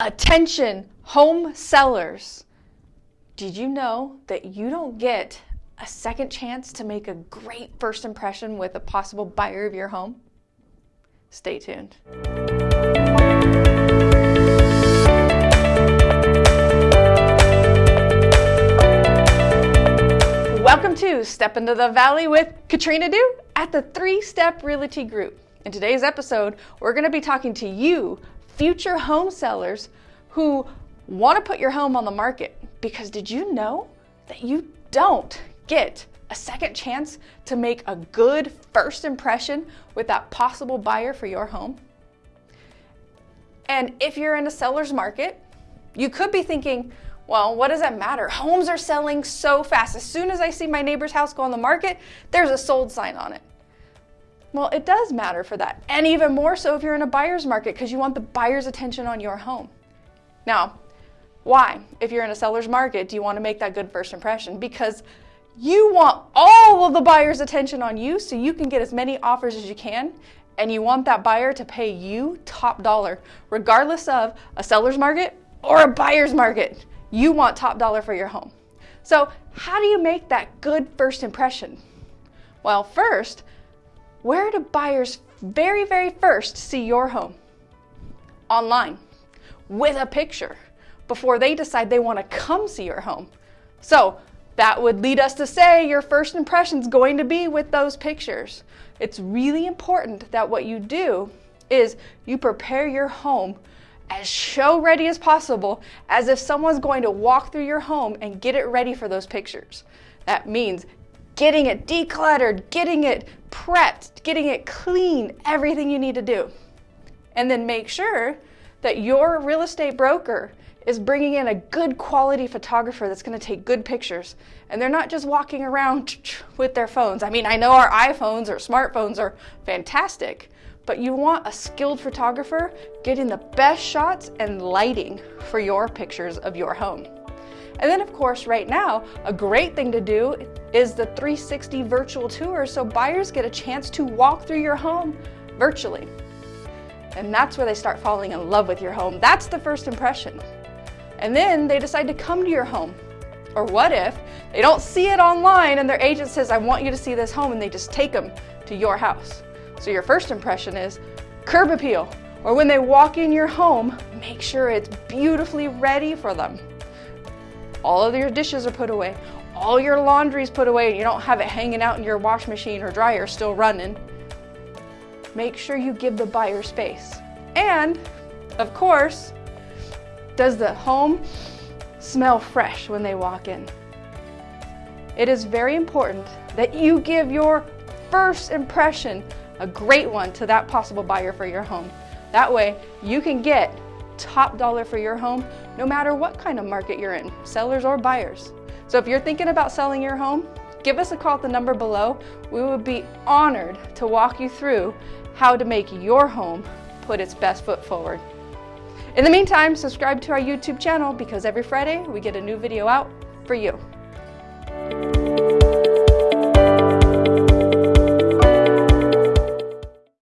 Attention, home sellers. Did you know that you don't get a second chance to make a great first impression with a possible buyer of your home? Stay tuned. Welcome to Step into the Valley with Katrina Du at the Three Step Realty Group. In today's episode, we're going to be talking to you, future home sellers who want to put your home on the market. Because did you know that you don't get a second chance to make a good first impression with that possible buyer for your home? And if you're in a seller's market, you could be thinking, well, what does that matter? Homes are selling so fast. As soon as I see my neighbor's house go on the market, there's a sold sign on it. Well, it does matter for that. And even more so if you're in a buyer's market because you want the buyer's attention on your home. Now, why? If you're in a seller's market, do you want to make that good first impression? Because you want all of the buyer's attention on you so you can get as many offers as you can and you want that buyer to pay you top dollar regardless of a seller's market or a buyer's market. You want top dollar for your home. So, how do you make that good first impression? Well, first, where do buyers very, very first see your home? Online, with a picture, before they decide they want to come see your home. So that would lead us to say your first impression is going to be with those pictures. It's really important that what you do is you prepare your home as show ready as possible, as if someone's going to walk through your home and get it ready for those pictures. That means getting it decluttered, getting it prepped, getting it clean, everything you need to do. And then make sure that your real estate broker is bringing in a good quality photographer that's going to take good pictures. And they're not just walking around with their phones. I mean, I know our iPhones or smartphones are fantastic, but you want a skilled photographer getting the best shots and lighting for your pictures of your home. And then of course, right now, a great thing to do is the 360 virtual tour so buyers get a chance to walk through your home virtually. And that's where they start falling in love with your home. That's the first impression. And then they decide to come to your home. Or what if they don't see it online and their agent says, I want you to see this home, and they just take them to your house. So your first impression is curb appeal. Or when they walk in your home, make sure it's beautifully ready for them all of your dishes are put away, all your laundry is put away, and you don't have it hanging out in your wash machine or dryer still running, make sure you give the buyer space. And, of course, does the home smell fresh when they walk in? It is very important that you give your first impression a great one to that possible buyer for your home. That way, you can get top dollar for your home, no matter what kind of market you're in, sellers or buyers. So if you're thinking about selling your home, give us a call at the number below. We would be honored to walk you through how to make your home put its best foot forward. In the meantime, subscribe to our YouTube channel because every Friday we get a new video out for you.